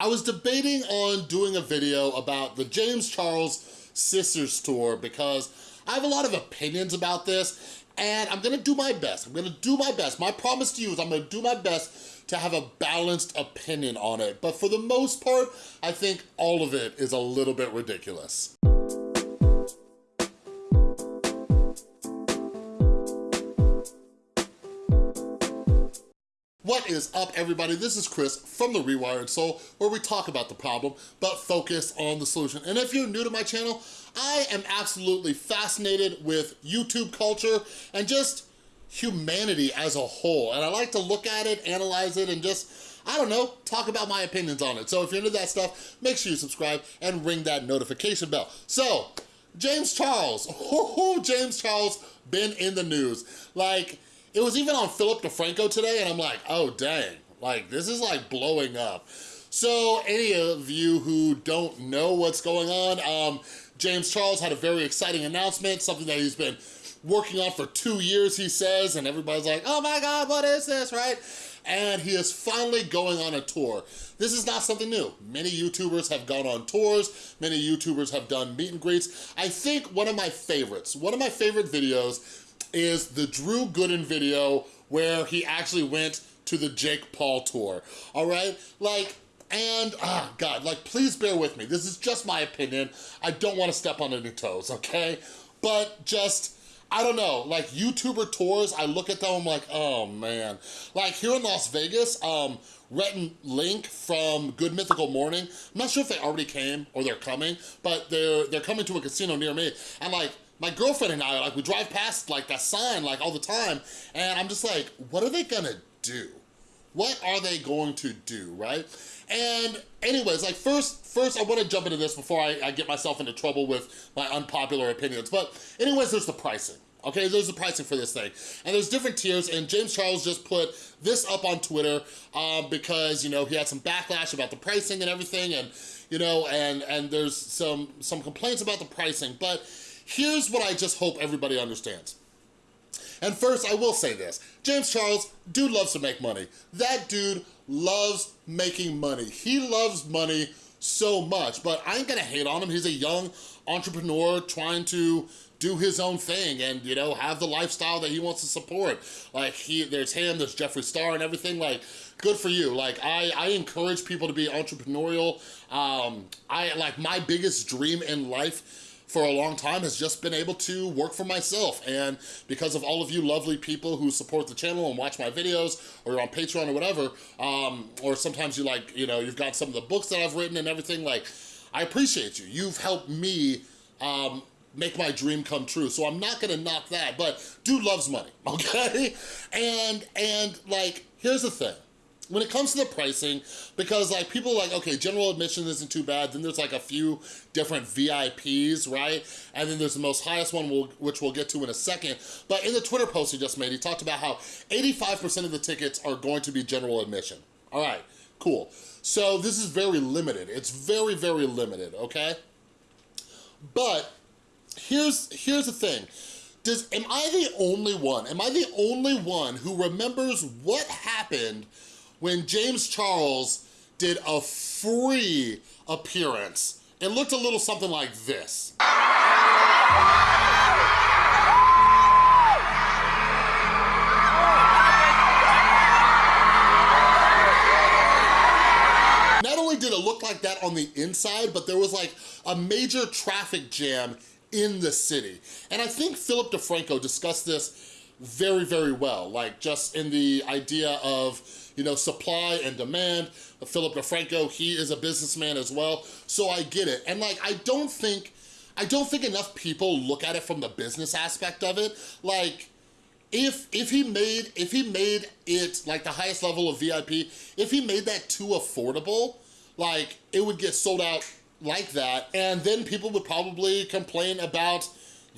I was debating on doing a video about the James Charles Sisters Tour because I have a lot of opinions about this and I'm gonna do my best. I'm gonna do my best. My promise to you is I'm gonna do my best to have a balanced opinion on it. But for the most part, I think all of it is a little bit ridiculous. What is up, everybody? This is Chris from The Rewired Soul, where we talk about the problem, but focus on the solution. And if you're new to my channel, I am absolutely fascinated with YouTube culture and just humanity as a whole. And I like to look at it, analyze it, and just, I don't know, talk about my opinions on it. So if you're into that stuff, make sure you subscribe and ring that notification bell. So, James Charles, oh, James Charles been in the news. Like, it was even on Philip DeFranco today, and I'm like, oh, dang. Like, this is like blowing up. So any of you who don't know what's going on, um, James Charles had a very exciting announcement, something that he's been working on for two years, he says, and everybody's like, oh my God, what is this, right? And he is finally going on a tour. This is not something new. Many YouTubers have gone on tours, many YouTubers have done meet and greets. I think one of my favorites, one of my favorite videos is the Drew Gooden video where he actually went to the Jake Paul tour, all right? Like, and, ah, God, like, please bear with me. This is just my opinion. I don't want to step on any toes, okay? But just, I don't know, like YouTuber tours, I look at them, I'm like, oh man. Like here in Las Vegas, um, Rhett and Link from Good Mythical Morning, I'm not sure if they already came or they're coming, but they're, they're coming to a casino near me. And like, my girlfriend and I, like we drive past like that sign like all the time and I'm just like, what are they gonna do? What are they going to do, right? And anyways, like first, first I wanna jump into this before I, I get myself into trouble with my unpopular opinions. But anyways, there's the pricing. Okay, there's the pricing for this thing. And there's different tiers, and James Charles just put this up on Twitter um, because, you know, he had some backlash about the pricing and everything, and, you know, and, and there's some, some complaints about the pricing, but Here's what I just hope everybody understands. And first, I will say this. James Charles, dude loves to make money. That dude loves making money. He loves money so much, but I ain't gonna hate on him. He's a young entrepreneur trying to do his own thing and, you know, have the lifestyle that he wants to support. Like, he, there's him, there's Jeffree Star and everything, like, good for you. Like, I, I encourage people to be entrepreneurial. Um, I, like, my biggest dream in life for a long time has just been able to work for myself. And because of all of you lovely people who support the channel and watch my videos or you're on Patreon or whatever, um, or sometimes you like, you know, you've got some of the books that I've written and everything, like, I appreciate you. You've helped me um, make my dream come true. So I'm not gonna knock that, but dude loves money, okay? And, and like, here's the thing when it comes to the pricing, because like people like, okay, general admission isn't too bad, then there's like a few different VIPs, right? And then there's the most highest one, which we'll get to in a second. But in the Twitter post he just made, he talked about how 85% of the tickets are going to be general admission. All right, cool. So this is very limited. It's very, very limited, okay? But here's, here's the thing. Does, am I the only one, am I the only one who remembers what happened when James Charles did a free appearance. It looked a little something like this. Not only did it look like that on the inside, but there was like a major traffic jam in the city. And I think Philip DeFranco discussed this very, very well, like just in the idea of you know, supply and demand. Philip DeFranco, he is a businessman as well, so I get it. And like, I don't think, I don't think enough people look at it from the business aspect of it. Like, if if he made if he made it like the highest level of VIP, if he made that too affordable, like it would get sold out like that, and then people would probably complain about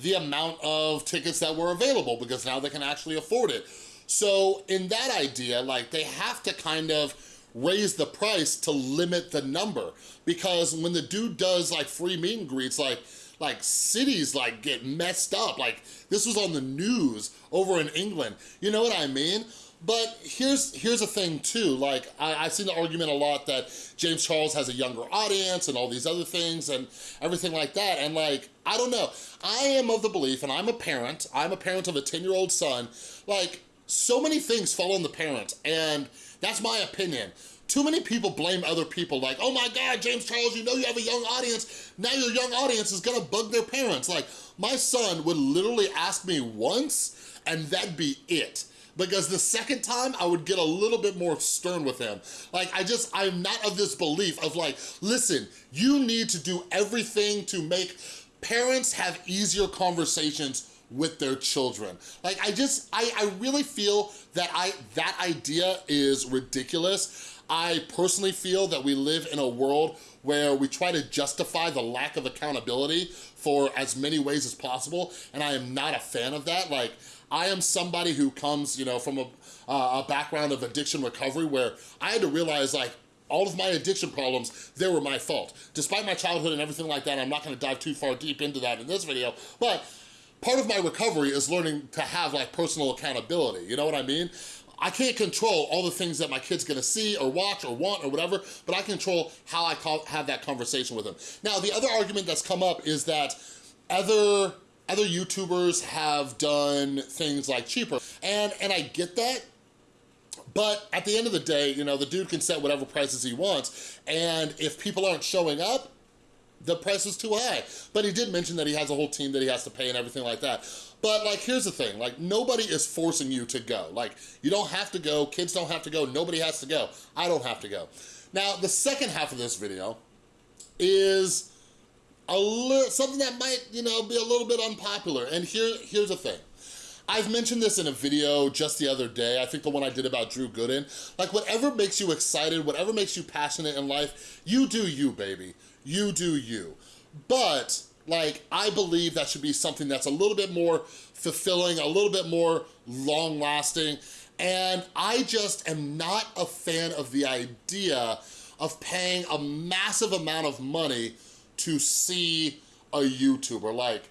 the amount of tickets that were available because now they can actually afford it. So in that idea, like they have to kind of raise the price to limit the number because when the dude does like free meet and greets, like like cities like get messed up. Like this was on the news over in England. You know what I mean? But here's here's a thing too, like I, I've seen the argument a lot that James Charles has a younger audience and all these other things and everything like that. And like, I don't know. I am of the belief, and I'm a parent, I'm a parent of a 10-year-old son, like so many things fall on the parent and that's my opinion. Too many people blame other people like, oh my God, James Charles, you know you have a young audience. Now your young audience is gonna bug their parents. Like, my son would literally ask me once and that'd be it because the second time I would get a little bit more stern with him. Like, I just, I'm not of this belief of like, listen, you need to do everything to make parents have easier conversations with their children. Like, I just, I, I really feel that I that idea is ridiculous. I personally feel that we live in a world where we try to justify the lack of accountability for as many ways as possible, and I am not a fan of that. Like, I am somebody who comes, you know, from a, uh, a background of addiction recovery where I had to realize like, all of my addiction problems, they were my fault. Despite my childhood and everything like that, I'm not gonna dive too far deep into that in this video, but part of my recovery is learning to have like personal accountability, you know what I mean? I can't control all the things that my kid's gonna see or watch or want or whatever, but I control how I have that conversation with them. Now, the other argument that's come up is that other other YouTubers have done things like cheaper. And, and I get that, but at the end of the day, you know, the dude can set whatever prices he wants. And if people aren't showing up, the price is too high. But he did mention that he has a whole team that he has to pay and everything like that. But like, here's the thing, like nobody is forcing you to go. Like you don't have to go, kids don't have to go, nobody has to go. I don't have to go. Now, the second half of this video is a little, something that might, you know, be a little bit unpopular. And here, here's the thing. I've mentioned this in a video just the other day, I think the one I did about Drew Gooden. Like whatever makes you excited, whatever makes you passionate in life, you do you, baby. You do you. But like, I believe that should be something that's a little bit more fulfilling, a little bit more long lasting. And I just am not a fan of the idea of paying a massive amount of money to see a YouTuber. Like,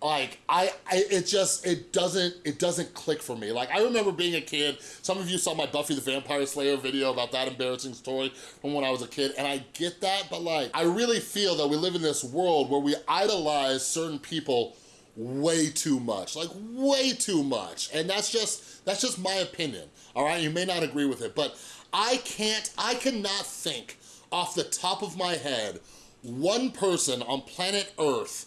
like I, I it just it doesn't it doesn't click for me. Like i remember being a kid some of you saw my buffy the vampire slayer video about that embarrassing story from when i was a kid and i get that but like i really feel that we live in this world where we idolize certain people way too much like way too much and that's just that's just my opinion all right? You may not agree with it but i can't i cannot think off the top of my head one person on planet Earth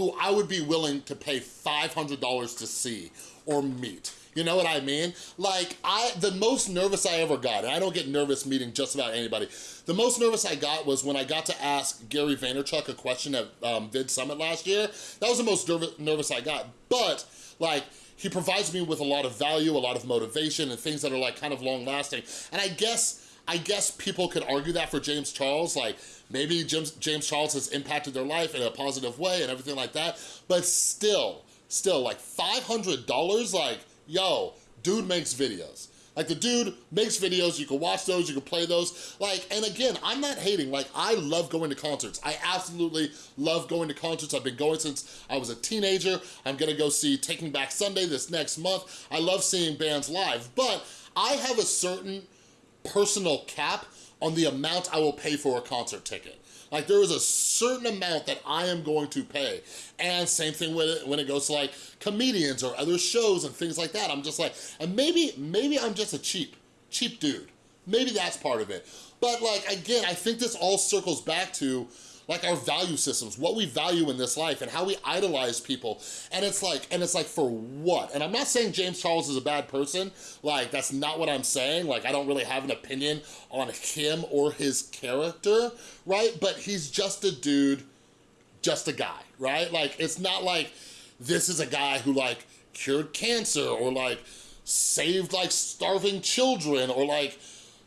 who I would be willing to pay $500 to see or meet. You know what I mean? Like, I the most nervous I ever got, and I don't get nervous meeting just about anybody, the most nervous I got was when I got to ask Gary Vaynerchuk a question at um, Vid Summit last year. That was the most nervous I got, but like, he provides me with a lot of value, a lot of motivation, and things that are like kind of long lasting. And I guess I guess people could argue that for James Charles, like maybe James, James Charles has impacted their life in a positive way and everything like that, but still, still like $500, like, yo, dude makes videos. Like the dude makes videos, you can watch those, you can play those. Like, and again, I'm not hating, like I love going to concerts. I absolutely love going to concerts. I've been going since I was a teenager. I'm gonna go see Taking Back Sunday this next month. I love seeing bands live, but I have a certain personal cap on the amount I will pay for a concert ticket. Like there is a certain amount that I am going to pay. And same thing with it when it goes to like comedians or other shows and things like that. I'm just like, and maybe, maybe I'm just a cheap, cheap dude. Maybe that's part of it. But like, again, I think this all circles back to like our value systems, what we value in this life and how we idolize people. And it's like, and it's like for what? And I'm not saying James Charles is a bad person. Like that's not what I'm saying. Like I don't really have an opinion on him or his character, right? But he's just a dude, just a guy, right? Like it's not like this is a guy who like cured cancer or like saved like starving children or like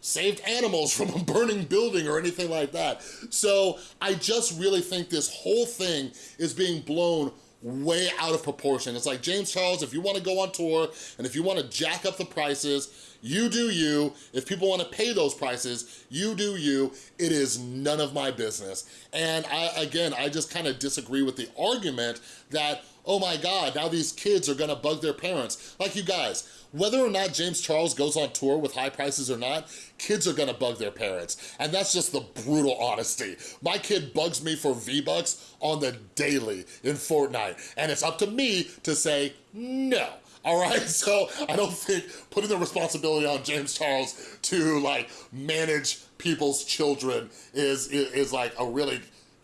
saved animals from a burning building or anything like that. So I just really think this whole thing is being blown way out of proportion. It's like, James Charles, if you wanna go on tour and if you wanna jack up the prices, you do you. If people wanna pay those prices, you do you. It is none of my business. And I, again, I just kind of disagree with the argument that, oh my God, now these kids are gonna bug their parents. Like you guys, whether or not James Charles goes on tour with high prices or not, kids are gonna bug their parents. And that's just the brutal honesty. My kid bugs me for V-Bucks on the daily in Fortnite. And it's up to me to say no. All right, so I don't think putting the responsibility on James Charles to like manage people's children is, is, is like a really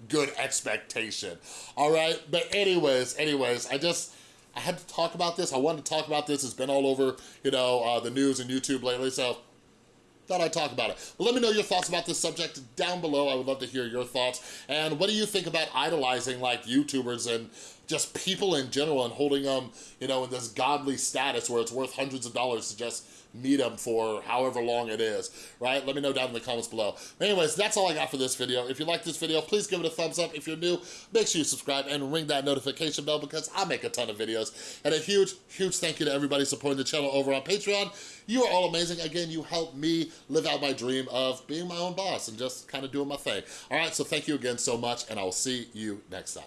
good expectation. All right, but anyways, anyways, I just, I had to talk about this. I wanted to talk about this. It's been all over, you know, uh, the news and YouTube lately, so thought I'd talk about it. But let me know your thoughts about this subject down below. I would love to hear your thoughts. And what do you think about idolizing like YouTubers and just people in general and holding them, you know, in this godly status where it's worth hundreds of dollars to just meet them for however long it is, right? Let me know down in the comments below. anyways, that's all I got for this video. If you like this video, please give it a thumbs up. If you're new, make sure you subscribe and ring that notification bell because I make a ton of videos. And a huge, huge thank you to everybody supporting the channel over on Patreon. You are all amazing. Again, you help me live out my dream of being my own boss and just kind of doing my thing. All right, so thank you again so much, and I will see you next time.